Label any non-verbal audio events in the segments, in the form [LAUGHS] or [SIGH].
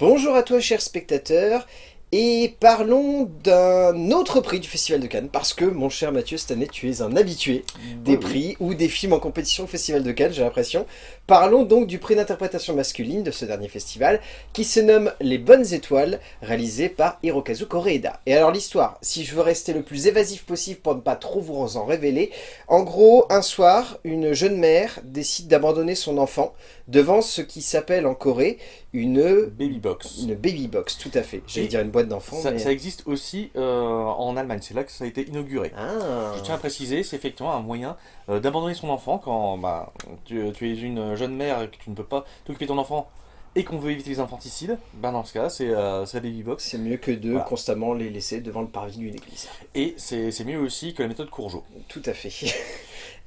Bonjour à toi chers spectateurs, et parlons d'un autre prix du Festival de Cannes, parce que mon cher Mathieu, cette année tu es un habitué des prix ou des films en compétition au Festival de Cannes, j'ai l'impression. Parlons donc du prix d'interprétation masculine de ce dernier festival, qui se nomme Les Bonnes Étoiles, réalisé par Hirokazu Koreeda. Et alors l'histoire, si je veux rester le plus évasif possible pour ne pas trop vous en révéler, en gros, un soir, une jeune mère décide d'abandonner son enfant devant ce qui s'appelle en Corée une... Baby box. Une baby box, tout à fait. J'allais dire une boîte d'enfants. Ça, ça, existe aussi euh, en Allemagne, c'est là que ça a été inauguré. Ah. Je tiens à préciser, c'est effectivement un moyen euh, d'abandonner son enfant quand bah, tu, tu, es une jeune mère et que tu ne peux pas t'occuper de ton enfant et qu'on veut éviter les infanticides, ben dans ce cas, c'est euh, la baby box. C'est mieux que de voilà. constamment les laisser devant le parvis d'une église. Et c'est mieux aussi que la méthode Courgeot. Tout à fait. [LAUGHS]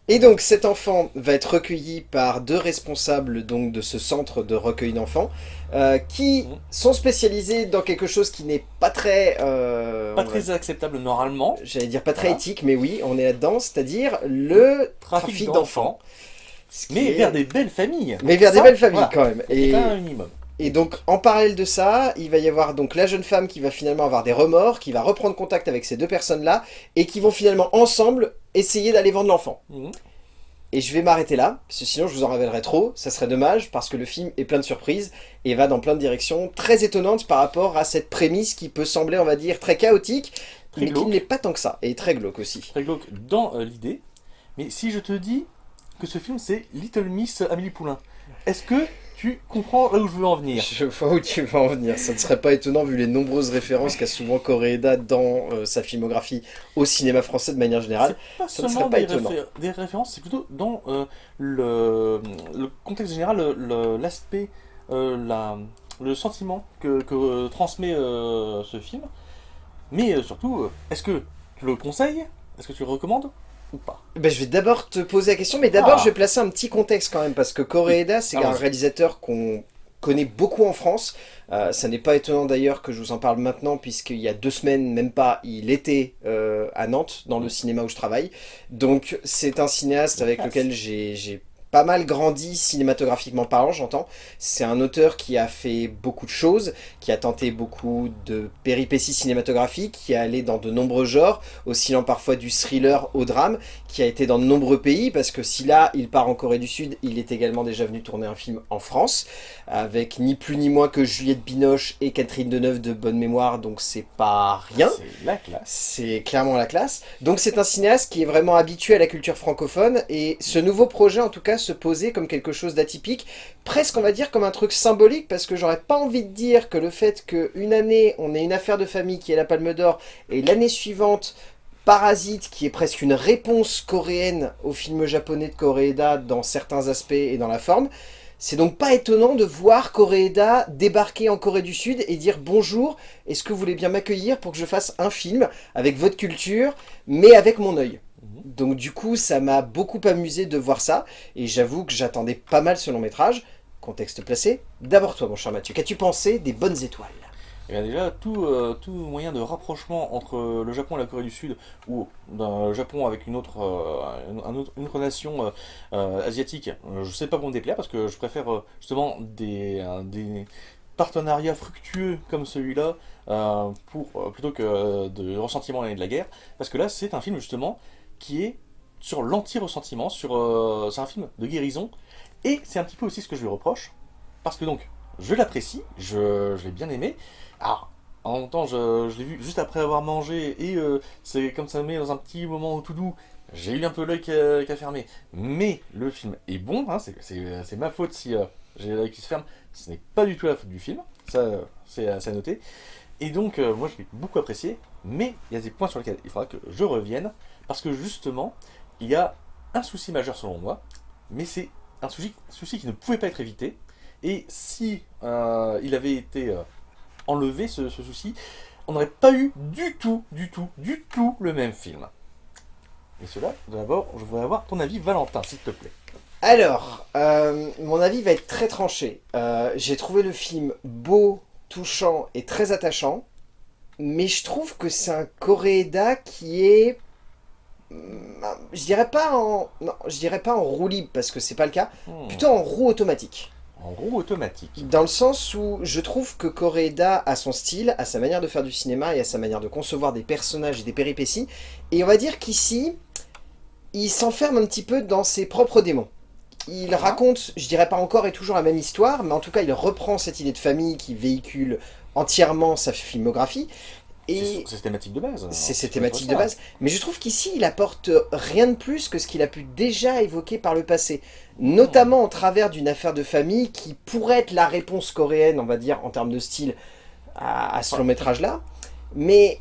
Et donc cet enfant va être recueilli par deux responsables donc, de ce centre de recueil d'enfants euh, qui mmh. sont spécialisés dans quelque chose qui n'est pas très... Euh, pas très va... acceptable normalement. J'allais dire pas très voilà. éthique, mais oui, on est là-dedans, c'est-à-dire le trafic, trafic d'enfants. Mais est... vers des belles familles. Mais vers Ça, des belles familles voilà. quand même. Et... un minimum. Et donc, en parallèle de ça, il va y avoir donc la jeune femme qui va finalement avoir des remords, qui va reprendre contact avec ces deux personnes-là, et qui vont finalement ensemble essayer d'aller vendre l'enfant. Mmh. Et je vais m'arrêter là, parce que sinon je vous en révélerai trop, ça serait dommage, parce que le film est plein de surprises, et va dans plein de directions très étonnantes par rapport à cette prémisse qui peut sembler, on va dire, très chaotique, très mais glauque. qui n'est pas tant que ça, et très glauque aussi. Très glauque dans euh, l'idée, mais si je te dis que ce film c'est Little Miss Amélie Poulain, est-ce que tu comprends là où je veux en venir Je vois où tu veux en venir. Ça ne serait pas étonnant vu les nombreuses références qu'a souvent Koreeda dans euh, sa filmographie au cinéma français de manière générale. Pas ça ne serait pas des étonnant. Réfé des références, c'est plutôt dans euh, le, le, contexte général, l'aspect, euh, le sentiment que, que transmet ce film. Mais surtout, est-ce que tu le conseilles? Est-ce que tu le recommandes? Ou pas ben, Je vais d'abord te poser la question, mais d'abord ah. je vais placer un petit contexte quand même, parce que Koreeda, c'est un réalisateur qu'on connaît beaucoup en France. Euh, ça n'est pas étonnant d'ailleurs que je vous en parle maintenant, puisqu'il y a deux semaines, même pas, il était euh, à Nantes, dans le cinéma où je travaille. Donc c'est un cinéaste avec lequel j'ai pas mal grandi cinématographiquement parlant, j'entends. C'est un auteur qui a fait beaucoup de choses, qui a tenté beaucoup de péripéties cinématographiques, qui a allé dans de nombreux genres, oscillant parfois du thriller au drame, qui a été dans de nombreux pays, parce que si là, il part en Corée du Sud, il est également déjà venu tourner un film en France, avec ni plus ni moins que Juliette Binoche et Catherine Deneuve de bonne mémoire, donc c'est pas rien. C'est la classe. C'est clairement la classe. Donc c'est un cinéaste qui est vraiment habitué à la culture francophone, et ce nouveau projet, en tout cas, se poser comme quelque chose d'atypique, presque on va dire comme un truc symbolique, parce que j'aurais pas envie de dire que le fait qu'une année, on ait une affaire de famille qui est la Palme d'Or, et l'année suivante, Parasite, qui est presque une réponse coréenne au film japonais de Koreeda dans certains aspects et dans la forme, c'est donc pas étonnant de voir Koreeda débarquer en Corée du Sud et dire « Bonjour, est-ce que vous voulez bien m'accueillir pour que je fasse un film avec votre culture, mais avec mon œil ?» Donc du coup, ça m'a beaucoup amusé de voir ça, et j'avoue que j'attendais pas mal ce long métrage. Contexte placé. D'abord toi, mon cher Mathieu, qu'as-tu pensé des Bonnes Étoiles? Eh bien déjà, tout, euh, tout, moyen de rapprochement entre le Japon et la Corée du Sud, ou le Japon avec une autre, euh, nation euh, asiatique, je sais pas pour me déplaire, parce que je préfère justement des, partenariats fructueux comme celui-là, plutôt que de ressentiment et de la guerre, parce que là, c'est un film justement qui est sur l'anti-ressentiment, sur euh, c'est un film de guérison, et c'est un petit peu aussi ce que je lui reproche, parce que donc, je l'apprécie, je, l'ai bien aimé, alors, en même temps, je, l'ai vu juste après avoir mangé, et euh, c'est comme ça me met dans un petit moment tout doux, j'ai eu un peu l'œil qui a, qui a, fermé, mais le film est bon, hein, c'est ma faute si euh, j'ai l'œil qui se ferme, ce n'est pas du tout la faute du film, ça c'est à noter, et donc moi je l'ai beaucoup apprécié, mais il y a des points sur lesquels il faudra que je revienne, parce que justement, il y a un souci majeur selon moi, mais c'est un souci, souci, qui ne pouvait pas être évité. Et si euh, il avait été euh, enlevé, ce, souci, on n'aurait pas eu du tout, du tout, du tout le même film. Et cela, d'abord, je voudrais avoir ton avis, Valentin, s'il te plaît. Alors, euh, mon avis va être très tranché. J'ai trouvé le film beau, touchant et très attachant, mais je trouve que c'est un Coréda qui est je dirais pas en non, je dirais pas en roue libre parce que c'est pas le cas, hmm. plutôt en roue automatique. En gros, automatique. Dans le sens où je trouve que Koreeda a son style, a sa manière de faire du cinéma et a sa manière de concevoir des personnages et des péripéties. Et on va dire qu'ici, il s'enferme un petit peu dans ses propres démons. Il Ah. raconte, je dirais pas encore et toujours la même histoire, mais en tout cas il reprend cette idée de famille qui véhicule entièrement sa filmographie. Et C'est ses thématiques de base. c'est ses C'est thématiques de base. Mais je trouve qu'ici, il apporte rien de plus que ce qu'il a pu déjà évoquer par le passé. Notamment au travers d'une affaire de famille qui pourrait être la réponse coréenne, on va dire, en termes de style, à, à ce long métrage-là. Mais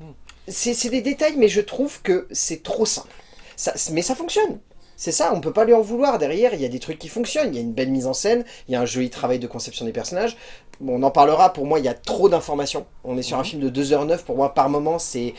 Mhm. c'est c'est des détails, mais je trouve que c'est trop simple. Ça, mais ça fonctionne. C'est ça, on peut pas lui en vouloir. Derrière, il y a des trucs qui fonctionnent. Il y a une belle mise en scène, il y a un joli travail de conception des personnages. Bon, on en parlera, pour moi, il y a trop d'informations. On est sur un Mhm. film de 2h09, pour moi, par moment, c'est...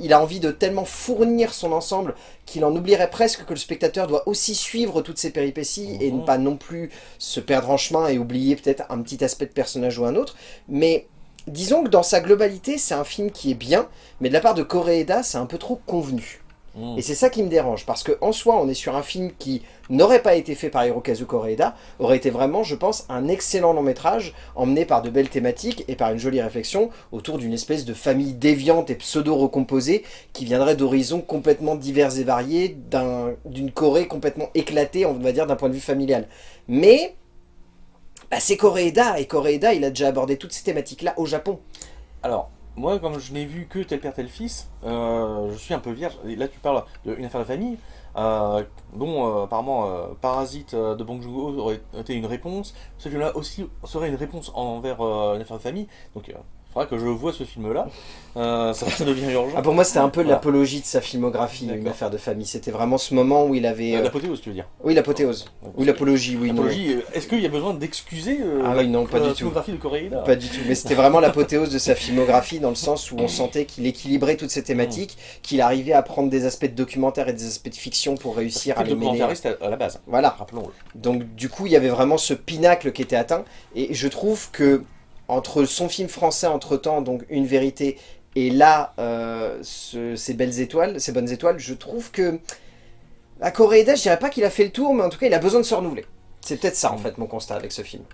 Il a envie de tellement fournir son ensemble qu'il en oublierait presque que le spectateur doit aussi suivre toutes ces péripéties et Mhm. ne pas non plus se perdre en chemin et oublier peut-être un petit aspect de personnage ou un autre. Mais disons que dans sa globalité, c'est un film qui est bien, mais de la part de Koreeda, c'est un peu trop convenu. Mm. Et c'est ça qui me dérange, parce que en soi, on est sur un film qui n'aurait pas été fait par Hirokazu Koreeda, aurait été vraiment, je pense, un excellent long métrage, emmené par de belles thématiques et par une jolie réflexion autour d'une espèce de famille déviante et pseudo-recomposée qui viendrait d'horizons complètement divers et variés, d'un- d'une Corée complètement éclatée, on va dire, d'un point de vue familial. Mais... bah, c'est Koreeda, et Koreeda, il a déjà abordé toutes ces thématiques-là au Japon. Alors, moi, comme je n'ai vu que tel père, tel fils, euh, je suis un peu vierge. Et là, tu parles d'une affaire de famille, dont euh, apparemment euh, Parasite euh, de Bong Joon-ho aurait été une réponse. Ce film-là aussi serait une réponse envers une affaire de famille. Donc, faudra que je vois ce film-là. Euh, ça, ça [LAUGHS] devient urgent. Ah, pour moi, c'était un peu Voilà. l'apologie de sa filmographie, une affaire de famille. C'était vraiment ce moment où il avait... Euh, euh, L'apothéose, tu veux dire Oui, l'apothéose. Oui, l'apologie, oui, non. L'apologie, euh, est-ce qu'il y a besoin d'excuser euh, Ah oui, non, pas la du tout. filmographie de Koreeda Pas du tout, mais c'était vraiment l'apothéose de sa filmographie dans le sens où on sentait qu'il équilibrait toutes ces thématiques, qu'il arrivait à prendre des aspects de documentaire et des aspects de fiction pour réussir à les mêler. documentariste à, à la base, Voilà, rappelons-le. donc du coup il y avait vraiment ce pinacle qui était atteint, et je trouve que entre son film français entre-temps, donc Une Vérité, et là, euh, ce- ces belles étoiles, ces bonnes étoiles, je trouve que à Koreeda, je dirais pas qu'il a fait le tour, mais en tout cas il a besoin de se renouveler. C'est peut-être ça en fait mon constat avec ce film.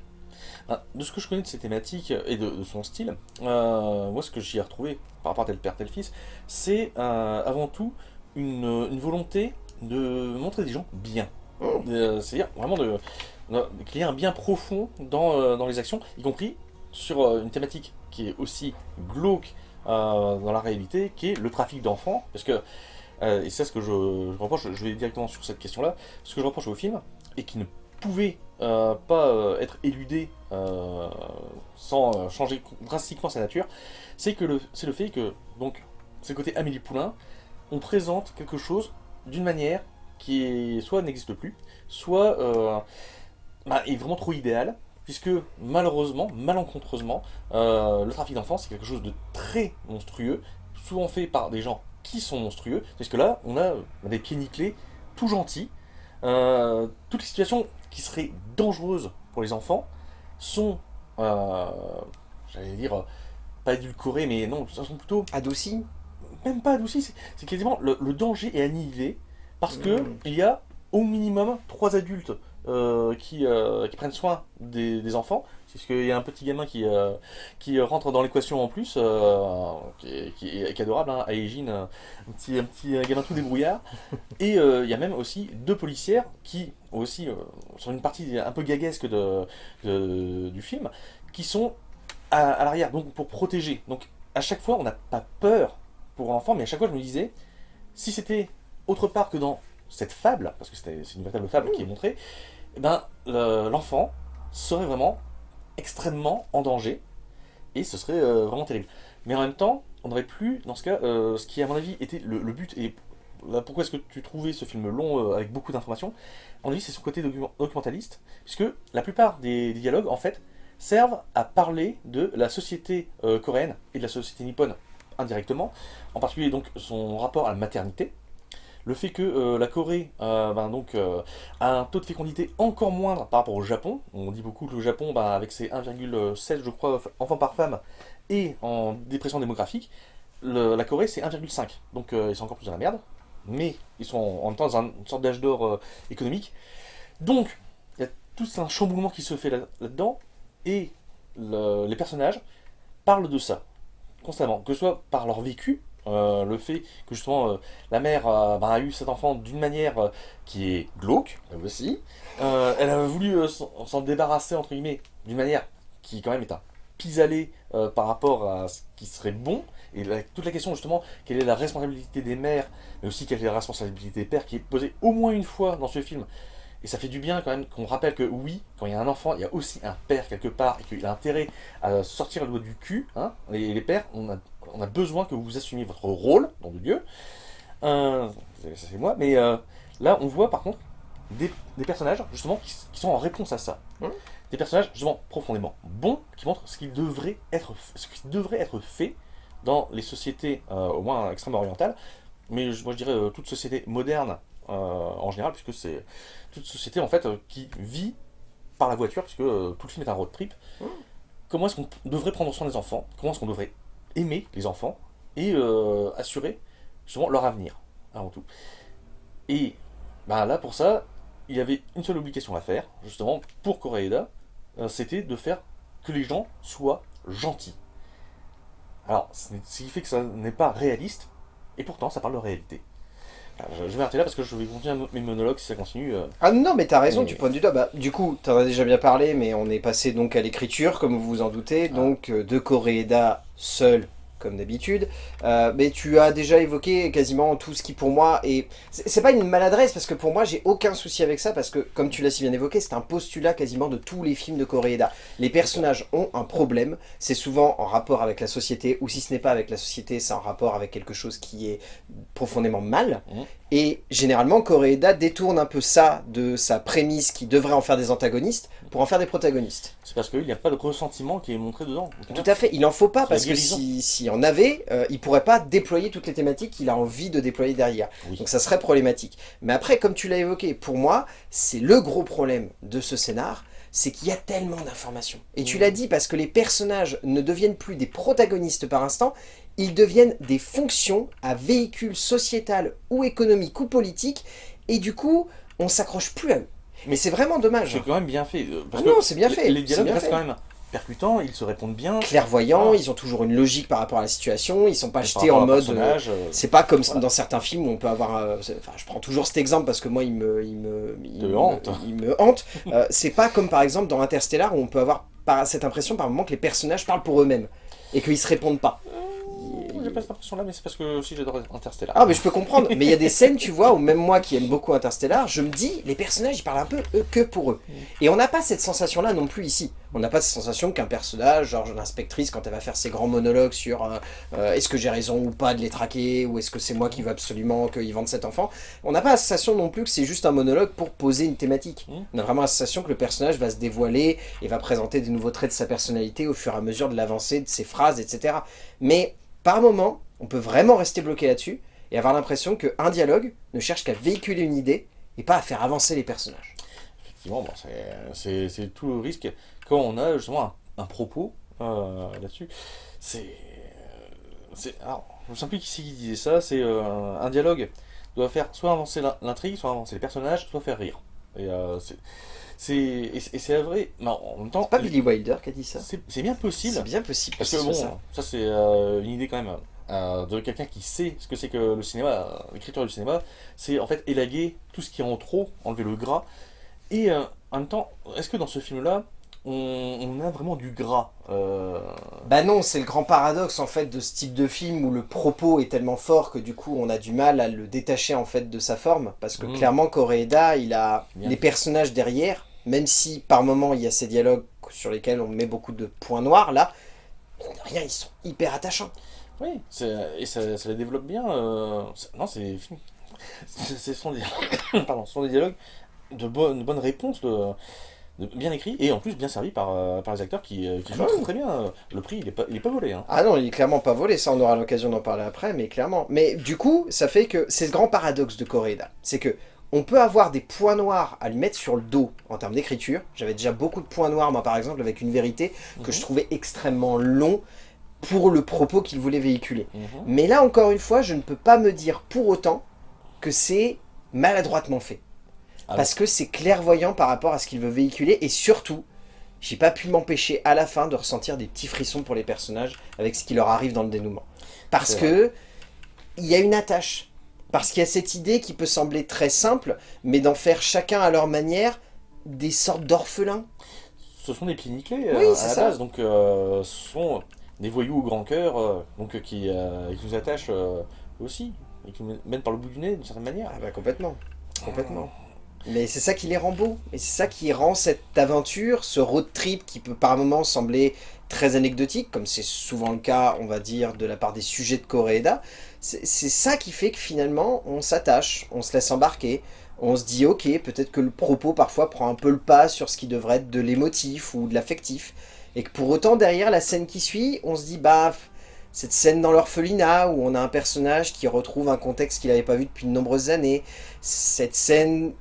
Ah, De ce que je connais de ses thématiques et de, de son style, euh, moi ce que j'y ai retrouvé par rapport à tel père tel fils, c'est euh, avant tout une, une volonté de montrer des gens bien. Euh, C'est-à-dire vraiment de, de- qu'il y ait un bien profond dans, dans les actions, y compris sur euh, une thématique qui est aussi glauque euh, dans la réalité, qui est le trafic d'enfants. Parce que, euh, et c'est ce que je, reproche, je vais directement sur cette question-là, ce que je reproche au film, et qui ne pouvait pas être éludé sans changer drastiquement sa nature, c'est le, fait que, donc, le côté Amélie Poulain, on présente quelque chose d'une manière qui soit n'existe plus, soit bah, est vraiment trop idéal, puisque malheureusement, malencontreusement, euh, le trafic d'enfants c'est quelque chose de très monstrueux, souvent fait par des gens qui sont monstrueux, parce que là, on a des pieds nickelés, tout gentils, euh, toutes les situations qui seraient dangereuses pour les enfants sont, euh, j'allais dire, pas édulcorées, mais non, ça sont plutôt Adouci même pas adoucies, c'est- quasiment le, le danger est annihilé parce que Mhm. il y a au minimum trois adultes euh, qui, euh, qui prennent soin des, des enfants. C'est parce qu'il y a un petit gamin qui, euh, qui rentre dans l'équation en plus, qui, est, qui est- qui est adorable, hein, Aegin, un petit, un petit gamin tout débrouillard. [LAUGHS] Et il y a même aussi deux policières qui, aussi, sont une partie un peu gaguesque de, de- du film, qui sont à, à l'arrière, donc pour protéger. Donc à chaque fois, on n'a pas peur pour l'enfant, mais à chaque fois, je me disais, si c'était autre part que dans cette fable, parce que c'est une véritable fable qui est montrée, eh ben, le- l'enfant serait vraiment extrêmement en danger, et ce serait euh, vraiment terrible. Mais en même temps, on n'aurait plus, dans ce cas, euh, ce qui à mon avis était le, but, et là, pourquoi est-ce que tu trouvais ce film long euh, avec beaucoup d'informations? À mon avis, c'est son côté docu- documentaliste, puisque la plupart des, dialogues, en fait, servent à parler de la société coréenne et de la société nippone indirectement, en particulier donc son rapport à la maternité, le fait que euh, la Corée euh, ben, euh, a un taux de fécondité encore moindre par rapport au Japon. On dit beaucoup que le Japon, ben, avec ses 1,7 je crois enfants par femme et en dépression démographique, la Corée c'est 1,5. Donc ils sont encore plus dans la merde, mais ils sont en, même temps dans un- une sorte d'âge d'or économique. Donc il y a tout un chamboulement qui se fait là-dedans, et les personnages parlent de ça, constamment, que ce soit par leur vécu, euh, le fait que justement euh, la mère ben, a eu cet enfant d'une manière euh, qui est glauque, elle aussi, elle a voulu s'en débarrasser entre guillemets d'une manière qui quand même est un pis-aller par rapport à ce qui serait bon, et toute la question justement, quelle est la responsabilité des mères, mais aussi quelle est la responsabilité des pères, qui est posée au moins une fois dans ce film, et ça fait du bien quand même qu'on rappelle que oui, quand il y a un enfant, il y a aussi un père quelque part, et qu'il a intérêt à sortir le doigt du cul, hein, les, pères, on a, on a, besoin que vous assumiez votre rôle, dans le Dieu, euh, ça c'est moi, mais euh, là on voit par contre des, personnages justement qui, sont en réponse à ça. Mmh. Des personnages justement profondément bons, qui montrent ce qui devrait être, ce qui devrait être fait dans les sociétés, euh, au moins extrêmement orientales, mais moi je dirais toute société moderne en général, puisque c'est toute société en fait qui vit par la voiture, puisque tout le film est un road trip. Mmh. Comment est-ce qu'on devrait prendre soin des enfants? Comment est-ce qu'on devrait aimer les enfants et assurer justement leur avenir, avant tout. Et bah, là, pour ça, il y avait une seule obligation à faire, justement, pour Koreeda, c'était de faire que les gens soient gentils. Alors, ce qui fait que ça n'est pas réaliste, et pourtant, ça parle de réalité. Je, vais arrêter là parce que je vais continuer mes monologues si ça continue. Euh. Ah non, mais t'as raison, tu pointes du doigt. Bah, du coup, t'en as déjà bien parlé, mais on est passé donc à l'écriture, comme vous vous en doutez. Ah. Donc, euh, de Koreeda seul comme d'habitude, euh, mais tu as déjà évoqué quasiment tout ce qui pour moi est... C'est pas une maladresse, parce que pour moi j'ai aucun souci avec ça, parce que comme tu l'as si bien évoqué, c'est un postulat quasiment de tous les films de Koreeda. Les personnages ont un problème, c'est souvent en rapport avec la société, ou si ce n'est pas avec la société, c'est en rapport avec quelque chose qui est profondément mal, mmh. Et généralement, Koreeda détourne un peu ça de sa prémisse qui devrait en faire des antagonistes pour en faire des protagonistes. C'est parce qu'il n'y a pas de ressentiment qui est montré dedans. Tout à fait, il n'en faut pas parce que s'il si, en avait, euh, il ne pourrait pas déployer toutes les thématiques qu'il a envie de déployer derrière. Donc ça serait problématique. Mais après, comme tu l'as évoqué, pour moi, c'est le gros problème de ce scénar, c'est qu'il y a tellement d'informations. Et tu l'as dit, parce que les personnages ne deviennent plus des protagonistes par instant, ils deviennent des fonctions à véhicule sociétal ou économique ou politique, et du coup, on s'accroche plus à eux. Mais c'est vraiment dommage. C'est quand même bien fait. Euh, ah non, c'est bien fait. Les dialogues restent quand même percutants, ils se répondent bien. Clairvoyants, ils ont toujours une logique par rapport à la situation, ils sont pas jetés en mode... Euh, c'est pas comme dans certains films où on peut avoir... Euh, enfin, je prends toujours cet exemple parce que moi, il me... Il me, il me hante. Il me hante. [LAUGHS] c'est pas comme par exemple dans Interstellar où on peut avoir cette impression par moment que les personnages parlent pour eux-mêmes et qu'ils se répondent pas pas cette impression-là, mais c'est parce que aussi j'adore Interstellar. Ah, mais je peux comprendre. mais il y a des scènes, tu vois, où même moi qui aime beaucoup Interstellar, je me dis, les personnages, ils parlent un peu eux que pour eux. Mm. Et on n'a pas cette sensation-là non plus ici. On n'a pas cette sensation qu'un personnage, genre l'inspectrice, quand elle va faire ses grands monologues sur euh, euh, est-ce que j'ai raison ou pas de les traquer, ou est-ce que c'est moi qui veux absolument qu'ils vendent cet enfant, on n'a pas la sensation non plus que c'est juste un monologue pour poser une thématique. Mm. On a vraiment la sensation que le personnage va se dévoiler et va présenter des nouveaux traits de sa personnalité au fur et à mesure de l'avancée de ses phrases, etc. Mais par moment, on peut vraiment rester bloqué là-dessus et avoir l'impression qu'un dialogue ne cherche qu'à véhiculer une idée et pas à faire avancer les personnages. Effectivement, c'est tout le risque quand on a justement un, propos euh, là-dessus. C'est... Alors, je ne sais plus qui, qui disait ça, c'est euh, un dialogue doit faire soit avancer l'intrigue, soit avancer les personnages, soit faire rire. Euh, c'est vrai, mais en même temps... C'est pas Billy Wilder qui a dit ça C'est bien possible. C'est bien possible. Parce que bon, ça, c'est euh, une idée quand même euh, de quelqu'un qui sait ce que c'est que le cinéma, euh, l'écriture du cinéma, c'est en fait élaguer tout ce qui est en trop, enlever le gras. Et en même temps, est-ce que dans ce film-là, on, a vraiment du gras Bah non, c'est le grand paradoxe en fait de ce type de film où le propos est tellement fort que du coup on a du mal à le détacher en fait de sa forme. Parce que mmh. clairement Koreeda, il a les personnages derrière même si par moment il y a ces dialogues sur lesquels on met beaucoup de points noirs, là, rien, ils sont hyper attachants. Oui, et ça, les développe bien. Euh, non, c'est ce sont, des, [COUGHS] sont des dialogues de, bonnes bonne réponses, de, bien écrits, et en plus bien servis par, euh, par les acteurs qui, euh, jouent très, très, bien. Le prix, il n'est pas, il est pas volé. Hein. Ah non, il est clairement pas volé, ça on aura l'occasion d'en parler après, mais clairement. Mais du coup, ça fait que c'est ce grand paradoxe de Coréda, c'est que on peut avoir des points noirs à lui mettre sur le dos en termes d'écriture. J'avais déjà beaucoup de points noirs, moi par exemple, avec une vérité que je mhm. trouvais extrêmement long pour le propos qu'il voulait véhiculer. Mhm. Mais là, encore une fois, je ne peux pas me dire pour autant que c'est maladroitement fait. Ah parce que c'est clairvoyant par rapport à ce qu'il veut véhiculer, et surtout, j'ai pas pu m'empêcher à la fin de ressentir des petits frissons pour les personnages avec ce qui leur arrive dans le dénouement. Parce que il y a une attache. Parce qu'il y a cette idée qui peut sembler très simple, mais d'en faire chacun à leur manière des sortes d'orphelins. Ce sont des pieds nickelés Oui, euh, c'est à la ça. base, donc euh, ce sont des voyous au grand cœur, euh, donc qui, euh, qui nous attachent aussi, et qui nous mènent par le bout du nez d'une certaine manière. Ah bah complètement, complètement. Mais c'est ça qui les rend beaux, et c'est ça qui rend cette aventure, ce road trip qui peut par moments sembler très anecdotique, comme c'est souvent le cas, on va dire, de la part des sujets de Koreeda, c'est ça qui fait que finalement, on s'attache, on se laisse embarquer, on se dit ok, peut-être que le propos parfois prend un peu le pas sur ce qui devrait être de l'émotif ou de l'affectif, et que pour autant derrière la scène qui suit, on se dit bah cette scène dans l'orphelinat où on a un personnage qui retrouve un contexte qu'il n'avait pas vu depuis de nombreuses années, cette scène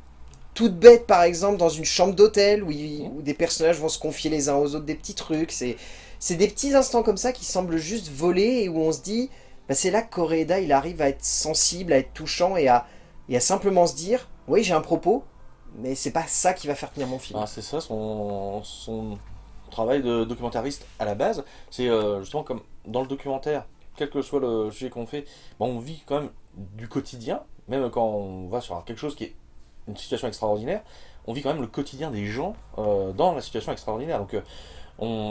toute bête par exemple dans une chambre d'hôtel où, il- où des personnages vont se confier les uns aux autres des petits trucs, c'est c'est des petits instants comme ça qui semblent juste voler et où on se dit bah, c'est là que Koreeda il arrive à être sensible, à être touchant et à, et à simplement se dire oui j'ai un propos mais c'est pas ça qui va faire tenir mon film. Ah, c'est ça son, son travail de documentariste à la base, c'est euh, justement comme dans le documentaire, quel que soit le sujet qu'on fait, bon, on vit quand même du quotidien, même quand on va sur quelque chose qui est une situation extraordinaire, on vit quand même le quotidien des gens euh, dans la situation extraordinaire. Donc euh,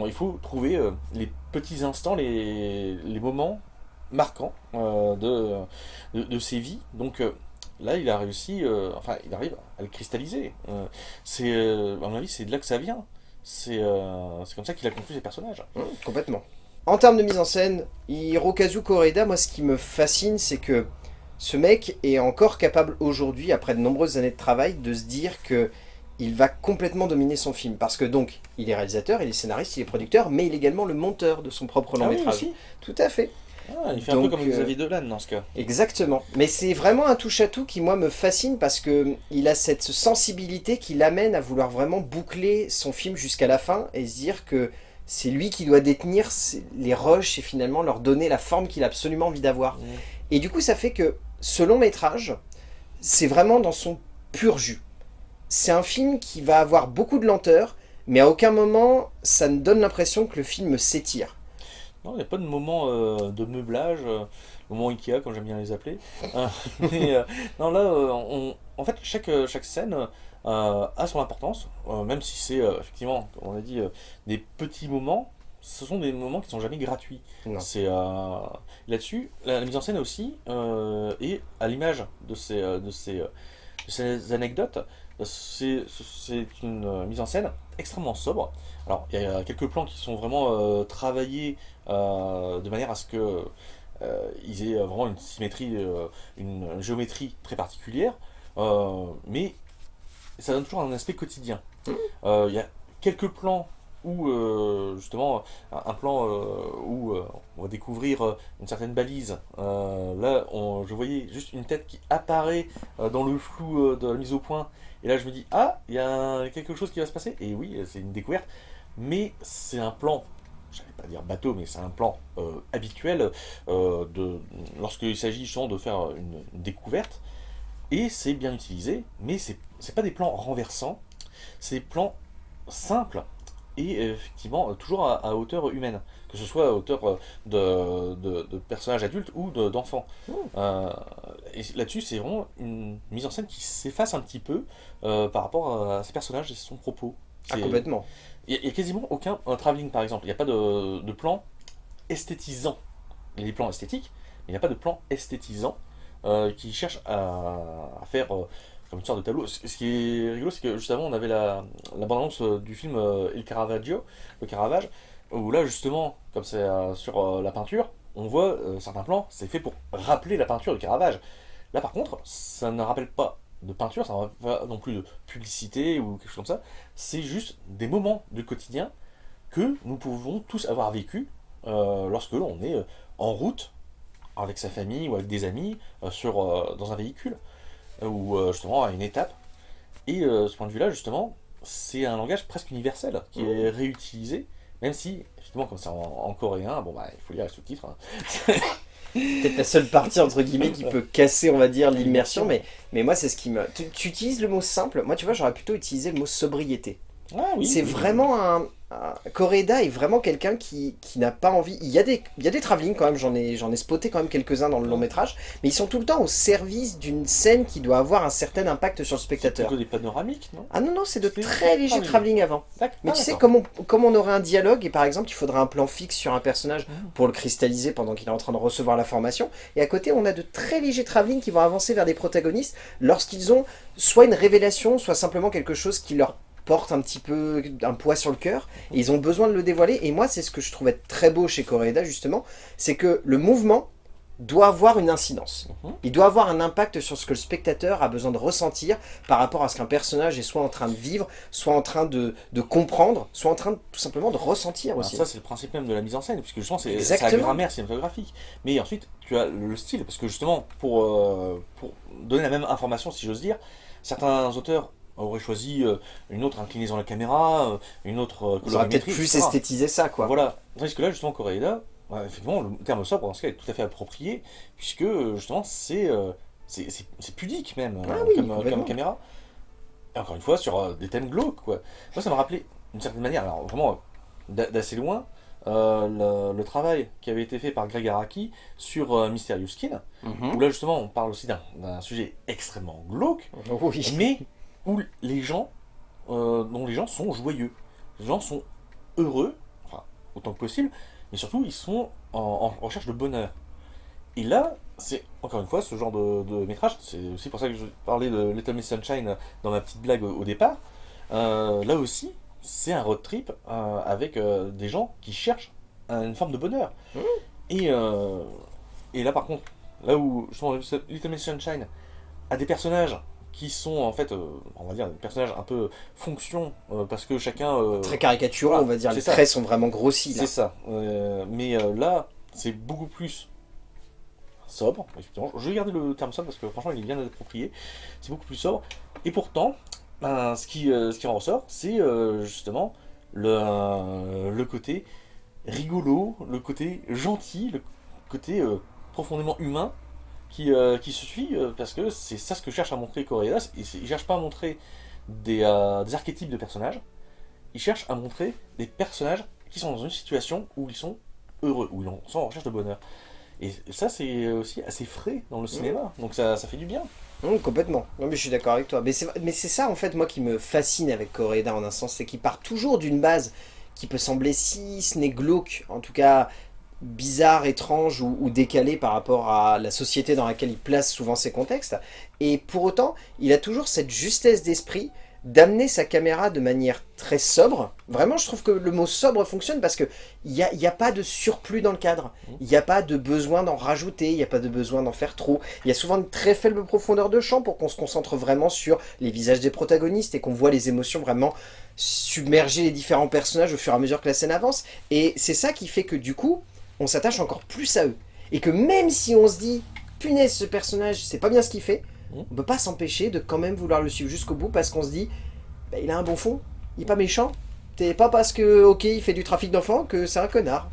il faut trouver euh, les petits instants, les, moments marquants de, de, ces vies. Donc là, il a réussi, enfin, il arrive à le cristalliser. C'est, à mon avis, c'est de là que ça vient. C'est c'est comme ça qu'il a construit ses personnages. Mmh, complètement. En termes de mise en scène, Hirokazu Koreeda, moi ce qui me fascine, c'est que ce mec est encore capable aujourd'hui, après de nombreuses années de travail, de se dire que il va complètement dominer son film. Parce que donc, il est réalisateur, il est scénariste, il est producteur, mais il est également le monteur de son propre long Ah oui, métrage. Tout à fait. Ah, Il fait un peu comme euh, Xavier Dolan dans ce cas. Exactement. Mais c'est vraiment un touche-à-tout qui, moi, me fascine parce que il a cette sensibilité qui l'amène à vouloir vraiment boucler son film jusqu'à la fin et se dire que c'est lui qui doit détenir les rushs et finalement leur donner la forme qu'il a absolument envie d'avoir. Mmh. Et du coup, ça fait que ce long métrage, c'est vraiment dans son pur jus. C'est un film qui va avoir beaucoup de lenteur, mais à aucun moment, ça ne donne l'impression que le film s'étire. Non, il n'y a pas de moment euh, de meublage, euh, moment Ikea, comme j'aime bien les appeler. Euh, [LAUGHS] euh, non, là, en fait, chaque, chaque scène a son importance, même si c'est effectivement, comme on a dit, des petits moments, ce sont des moments qui sont jamais gratuits. C'est euh, là-dessus, la, la mise en scène aussi, euh, et à l'image de ces, euh, de, ces, euh, de ces anecdotes, c'est une euh, mise en scène extrêmement sobre. Alors, il y a quelques plans qui sont vraiment euh, travaillés euh, de manière à ce que euh, ils aient vraiment une symétrie, euh, une géométrie très particulière, euh, mais ça donne toujours un aspect quotidien. Euh, Il y a quelques plans où euh, justement un plan euh, où euh, on va découvrir une certaine balise. Là, on- je voyais juste une tête qui apparaît dans le flou de la mise au point, et là je me dis ah, il y a quelque chose qui va se passer. Et oui, c'est une découverte, mais c'est un plan. Je vais pas dire bateau, mais c'est un plan habituel lorsqu'il s'agit justement de faire une, une découverte. Et c'est bien utilisé, mais c'est pas des plans renversants, c'est des plans simples et effectivement euh, toujours à, à hauteur humaine, que ce soit à hauteur euh, de, de- de personnages adultes ou de- d'enfants. Euh, et là-dessus, c'est vraiment une mise en scène qui s'efface un petit peu euh, par rapport à ces personnages et son propos. Ah, complètement. il n'y a, quasiment aucun un travelling par exemple. Il n'y a pas de, de plan esthétisant. Il y a des plans esthétiques, mais il n'y a pas de plan esthétisant euh, qui cherche à, à faire comme une sorte de tableau. Ce qui est rigolo, c'est que juste avant, on avait la, bande-annonce euh, du film euh, Il Caravaggio, le Caravage, où là justement, comme c'est euh, sur la peinture, on voit certains plans, c'est fait pour rappeler la peinture de Caravage. Là par contre, ça ne rappelle pas de peinture, ça ne rappelle pas non plus de publicité ou quelque chose comme ça. C'est juste des moments du quotidien que nous pouvons tous avoir vécu lorsque l'on est en route avec sa famille ou avec des amis sur, dans un véhicule ou euh, justement à une étape. Et euh, ce point de vue-là, justement, c'est un langage presque universel qui est réutilisé Même si, justement, comme c'est en, coréen, bon bah, il faut lire les sous-titres. Hein. [LAUGHS] peut-être la seule partie entre guillemets qui peut casser on va dire l'immersion mais, mais moi c'est ce qui me... tu, utilises le mot simple, moi tu vois j'aurais plutôt utilisé le mot sobriété. Ah c'est vraiment un, Coreda est vraiment quelqu'un qui, n'a pas envie... Il y a des, il y a des travelling quand même, j'en ai, ai spoté quand même quelques-uns dans le long métrage, mais ils sont tout le temps au service d'une scène qui doit avoir un certain impact sur le spectateur. C'est des panoramiques, non? Ah non, non, c'est de très légers travelling avant. Mais tu sais, comme on, aurait un dialogue, et par exemple, il faudrait un plan fixe sur un personnage mmh. pour le cristalliser pendant qu'il est en train de recevoir l'information, et à côté, on a de très légers travelling qui vont avancer vers des protagonistes lorsqu'ils ont soit une révélation, soit simplement quelque chose qui leur portent un petit peu un poids sur le cœur, et ils ont besoin de le dévoiler, et moi c'est ce que je trouvais très beau chez Coréda justement, c'est que le mouvement doit avoir une incidence. Mhm. Il doit avoir un impact sur ce que le spectateur a besoin de ressentir par rapport à ce qu'un personnage est soit en train de vivre, soit en train de, comprendre, soit en train tout simplement de ressentir aussi. ça c'est le principe même de la mise en scène, puisque justement c'est la grammaire cinématographique. Mais ensuite tu as le style, parce que justement pour, euh, pour donner la même information si j'ose dire, certains auteurs aurait choisi euh, une autre inclinaison de la caméra, euh, une autre Ils auraient peut-être plus esthétisé ça, quoi. Voilà. Tandis que là, justement, Coréda, effectivement, le terme sobre, dans ce cas, est tout à fait approprié, puisque, euh, justement, c'est pudique, même, ah comme, caméra. Et encore une fois, sur des thèmes glauques, quoi. Moi, ça m'a rappelé, d'une certaine manière, alors vraiment d'assez loin, le, travail qui avait été fait par Greg Araki sur Mysterious Skin, mhm. où là justement on parle aussi d'un sujet extrêmement glauque, oui. mais où les gens, euh, dont les gens sont joyeux. Les gens sont heureux, enfin, autant que possible, mais surtout, ils sont en, recherche de bonheur. Et là, c'est, encore une fois, ce genre de, métrage, c'est aussi pour ça que je parlais de Little Miss Sunshine dans ma petite blague au, départ, euh, là aussi, c'est un road trip euh, avec des gens qui cherchent une forme de bonheur. Mmh. Et, et là, par contre, là où, justement, Little Miss Sunshine a des personnages qui sont en fait, euh, on va dire, des personnages un peu fonction, euh, parce que chacun... Euh, Très caricaturaux, on va dire, les traits sont vraiment grossis. C'est ça, mais là, c'est beaucoup plus sobre, effectivement. Je vais garder le terme sobre parce que franchement il est bien approprié, c'est beaucoup plus sobre, et pourtant, ben, ce, qui, ce qui en ressort, c'est justement le, le côté rigolo, le côté gentil, le côté profondément humain, euh, qui, se suit, euh, parce que c'est ça ce que cherche à montrer Corédas. Il ne cherche pas à montrer euh, des, archétypes de personnages, il cherche à montrer des personnages qui sont dans une situation où ils sont heureux, où ils sont en recherche de bonheur. Et ça, c'est aussi assez frais dans le cinéma, donc ça, fait du bien. complètement. Non, mais je suis d'accord avec toi. Mais c'est ça, en fait, moi, qui me fascine avec Coréda, en un sens, c'est qu'il part toujours d'une base qui peut sembler si ce n'est glauque, en tout cas bizarre, étrange ou, décalé par rapport à la société dans laquelle il place souvent ses contextes. Et pour autant, il a toujours cette justesse d'esprit d'amener sa caméra de manière très sobre. Vraiment, je trouve que le mot sobre fonctionne parce qu'il n'y a, y a pas de surplus dans le cadre. Il n'y a pas de besoin d'en rajouter, il n'y a pas de besoin d'en faire trop. Il y a souvent une très faible profondeur de champ pour qu'on se concentre vraiment sur les visages des protagonistes et qu'on voit les émotions vraiment submerger les différents personnages au fur et à mesure que la scène avance. Et c'est ça qui fait que du coup, on s'attache encore plus à eux. Et que même si on se dit, punaise, ce personnage, c'est pas bien ce qu'il fait, mmh. on peut pas s'empêcher de quand même vouloir le suivre jusqu'au bout parce qu'on se dit, bah, il a un bon fond, il est pas méchant, c'est pas parce que, ok, il fait du trafic d'enfants que c'est un connard.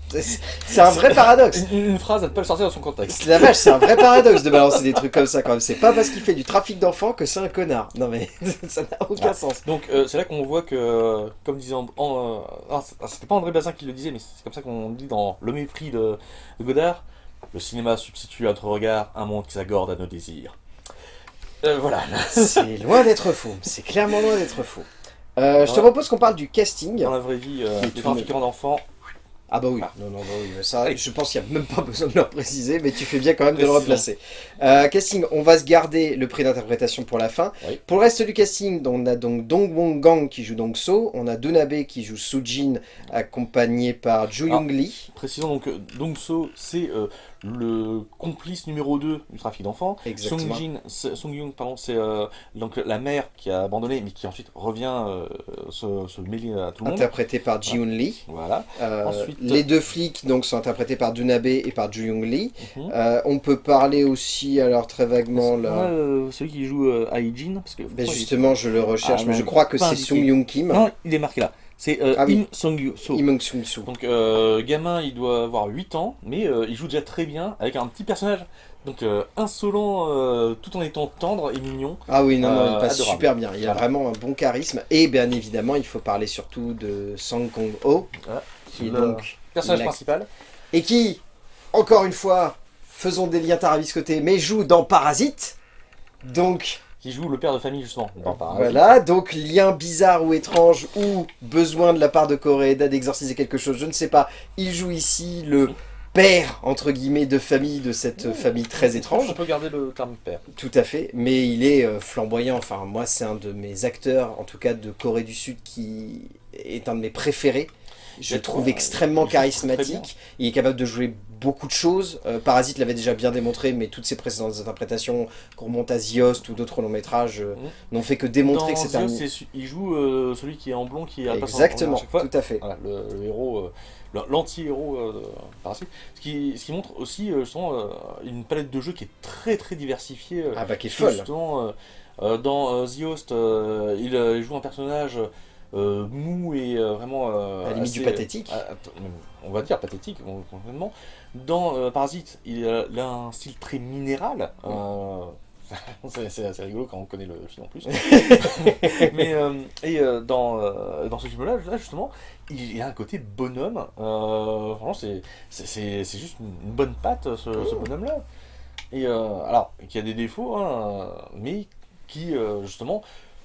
C'est un vrai paradoxe. [LAUGHS] Une, phrase à ne pas le sortir dans son contexte. La vache, c'est un vrai paradoxe de balancer des trucs comme ça quand même. C'est pas parce qu'il fait du trafic d'enfants que c'est un connard. Non mais, [LAUGHS] ça n'a aucun sens. Donc euh, c'est là qu'on voit que, comme disait... En, euh, C'était pas André Bazin qui le disait, mais c'est comme ça qu'on dit dans Le mépris de, Godard. Le cinéma substitue à notre regard un monde qui s'accorde à nos désirs. Euh, voilà. C'est loin d'être faux. C'est clairement loin d'être faux. Euh, je te propose qu'on parle du casting. Dans la vraie vie, euh, les trafiquants d'enfants. Ah bah oui, ah. non, non, bah oui, ça, je pense qu'il n'y a même pas besoin de le préciser, mais tu fais bien quand même de le replacer. Euh, casting, on va se garder le prix d'interprétation pour la fin. Pour le reste du casting, on a donc Dong Wong Gang qui joue Dong So, on a Donabe qui joue Sujin, accompagné par Ju Young Lee. Précisons donc, Dong So, c'est le complice numéro 2 du trafic d'enfants. Song, Song Young, pardon, c'est euh, donc la mère qui a abandonné, mais qui ensuite revient euh, se, mêler à tout le monde. Interprété par Ji Lee. Voilà. Euh, ensuite, les deux flics donc sont interprétés par Dunabe et par Ju Young Lee. Mhm. on peut parler aussi, alors très vaguement là. celui qui joue Aijin, parce que. Ben justement, je le recherche, ah, mais je crois que c'est Sung Young Kim. Non, il est marqué là. C'est euh, Ah oui. Im Song-so. Im Sung-soo. Donc, euh, gamin, il doit avoir 8 ans, mais euh, il joue déjà très bien avec un petit personnage. Donc, euh, insolent euh, tout en étant tendre et mignon. Ah oui, non, non, il Euh, passe adorable. super bien. Il a vraiment un bon charisme. Et bien évidemment, il faut parler surtout de Sang Kong-ho, Voilà. qui est Le donc... personnage principal. Et qui, encore une fois, faisons des liens tarabiscotés, mais joue dans Parasite. Donc, Qui joue le père de famille, justement. Dans Parasite. voilà, donc lien bizarre ou étrange, ou besoin de la part de Koreeda d'exorciser quelque chose, je ne sais pas. Il joue ici le père, entre guillemets, de famille de cette famille très étrange. On peut garder le terme père. Tout à fait, mais il est euh, flamboyant. Enfin, moi, c'est un de mes acteurs, en tout cas de Corée du Sud, qui est un de mes préférés. Je le trouve extrêmement charismatique. Il est capable de jouer beaucoup de choses. Euh, Parasite l'avait déjà bien démontré, mais toutes ses précédentes interprétations, qu'on remonte à Ziost ou d'autres longs métrages, euh, Mhm. n'ont fait que démontrer Dans que c'est un. Il joue euh, celui qui est en blond, qui en- Exactement, à fois. tout à fait. Voilà, le, le héros, l'anti-héros de Parasite. Ce qui, ce qui montre aussi justement, une palette de jeux qui est très très diversifiée. Ah bah, qui est folle. Justement, dans euh, The Host, euh, il, il joue un personnage euh, mou et euh, vraiment. euh, À la limite assez- du pathétique. euh, on va dire pathétique, complètement. Dans euh, Parasite, il a, il a un style très minéral. euh, [LAUGHS] c'est assez rigolo quand on connaît le film en plus. [LAUGHS] Mais euh, et euh, dans, euh, dans ce film-là, là, justement, il a un côté bonhomme. Euh, franchement, c'est juste une bonne patte, ce, ce bonhomme-là. Et euh, alors, qui a des défauts, hein, mais qui euh, justement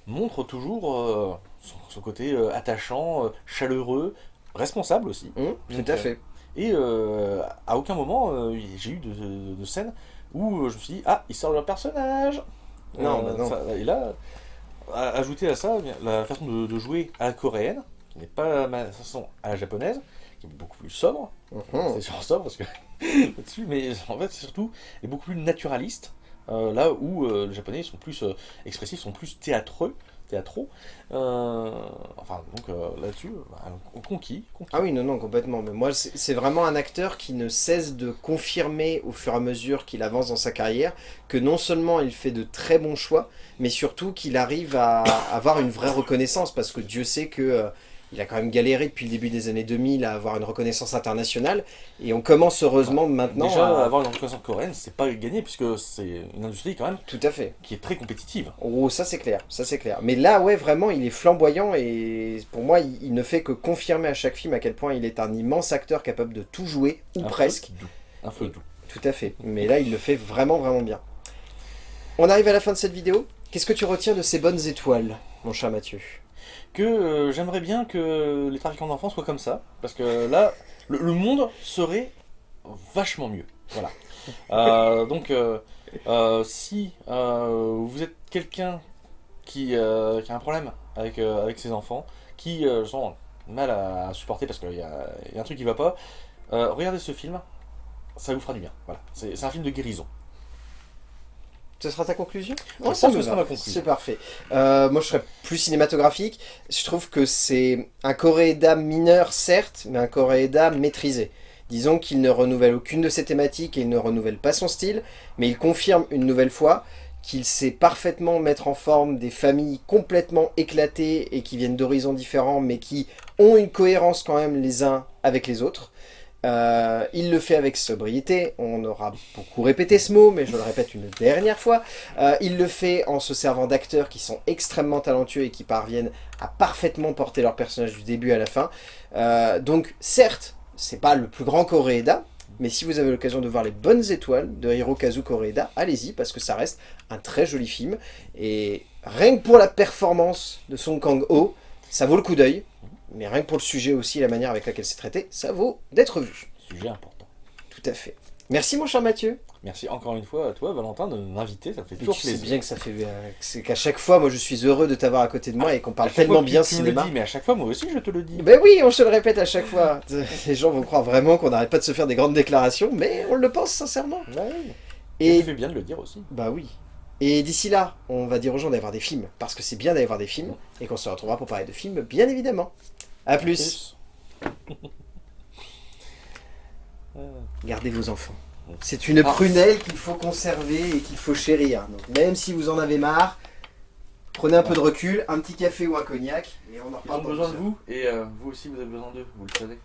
montre toujours euh, son, son côté euh, attachant, euh, chaleureux, responsable aussi. Donc, tout à fait. Et euh, à aucun moment j'ai eu de, de, de scène où je me suis dit ah il sort de leur personnage. Non, bah non. ça- et là, ajouter à ça la façon de, de jouer à la coréenne, qui n'est pas ma façon à la japonaise, qui est beaucoup plus sobre. Mhm. C'est sur sobre parce que [LAUGHS] là-dessus, mais en fait c'est surtout est beaucoup plus naturaliste. euh, là où euh, les japonais sont plus euh, expressifs, sont plus théâtreux, théâtraux. Euh, enfin donc euh, là-dessus, bah, conquis. Ah oui, non, non, complètement. Mais moi, c'est c'est vraiment un acteur qui ne cesse de confirmer au fur et à mesure qu'il avance dans sa carrière que non seulement il fait de très bons choix, mais surtout qu'il arrive à avoir une vraie reconnaissance parce que Dieu sait que euh, il a quand même galéré depuis le début des années 2000 à avoir une reconnaissance internationale et on commence heureusement maintenant Déjà, à... avoir une reconnaissance coréenne, c'est pas gagné puisque c'est une industrie quand même Tout à fait. qui est très compétitive. Oh, ça c'est clair, ça c'est clair. Mais là, ouais, vraiment, il est flamboyant et pour moi, il, il ne fait que confirmer à chaque film à quel point il est un immense acteur capable de tout jouer, ou Un presque. doux. Un feu doux. Tout à fait. Mais là, il le fait vraiment, vraiment bien. On arrive à la fin de cette vidéo. Qu'est-ce que tu retiens de ces bonnes étoiles, mon cher Mathieu? Que euh, j'aimerais bien que les trafiquants d'enfants soient comme ça, parce que là, le, monde serait vachement mieux. Voilà. Euh, donc, euh, si vous êtes quelqu'un qui, a un problème avec, avec ses enfants, qui sont mal à supporter parce qu'il y, y a un truc qui va pas, regardez ce film, ça vous fera du bien. Voilà. C'est un film de guérison. Ce sera ta conclusion Je ça pense me que ce sera ma conclusion. C'est parfait. Euh, moi, je serais plus cinématographique. Je trouve que c'est un Coréeda mineur, certes, mais un Coréeda maîtrisé. Disons qu'il ne renouvelle aucune de ses thématiques et il ne renouvelle pas son style, mais il confirme une nouvelle fois qu'il sait parfaitement mettre en forme des familles complètement éclatées et qui viennent d'horizons différents, mais qui ont une cohérence quand même les uns avec les autres. Euh, il le fait avec sobriété, on aura beaucoup répété ce mot, mais je le répète une dernière fois. Euh, il le fait en se servant d'acteurs qui sont extrêmement talentueux et qui parviennent à parfaitement porter leur personnage du début à la fin. Euh, donc certes, c'est pas le plus grand Koreeda, mais si vous avez l'occasion de voir les bonnes étoiles de Hirokazu Koreeda, allez-y, parce que ça reste un très joli film. Et rien que pour la performance de Song Kang-ho, ça vaut le coup d'œil. Mais rien que pour le sujet aussi, la manière avec laquelle c'est traité, ça vaut d'être vu. Sujet important. Tout à fait. Merci mon cher Mathieu. Merci encore une fois à toi, Valentin, de m'inviter. Ça fait toujours tu sais bien que ça fait, euh, c'est qu'à chaque fois, moi je suis heureux de t'avoir à côté de moi et qu'on parle tellement fois bien tu cinéma. le dis, mais à chaque fois, moi aussi, je te le dis. Ben oui, on se le répète à chaque fois. [LAUGHS] Les gens vont croire vraiment qu'on n'arrête pas de se faire des grandes déclarations, mais on le pense sincèrement. Ouais, oui. Et Et tu fais bien de le dire aussi. bah oui. Et d'ici là, on va dire aux gens d'aller voir des films, parce que c'est bien d'aller voir des films, et qu'on se retrouvera pour parler de films, bien évidemment. A plus. Gardez vos enfants. C'est une Ah. prunelle qu'il faut conserver et qu'il faut chérir. Donc même si vous en avez marre, Prenez un peu de recul, un petit café ou un cognac, et on en Ils ont besoin de vous et euh, vous aussi vous avez besoin d'eux, vous le savez.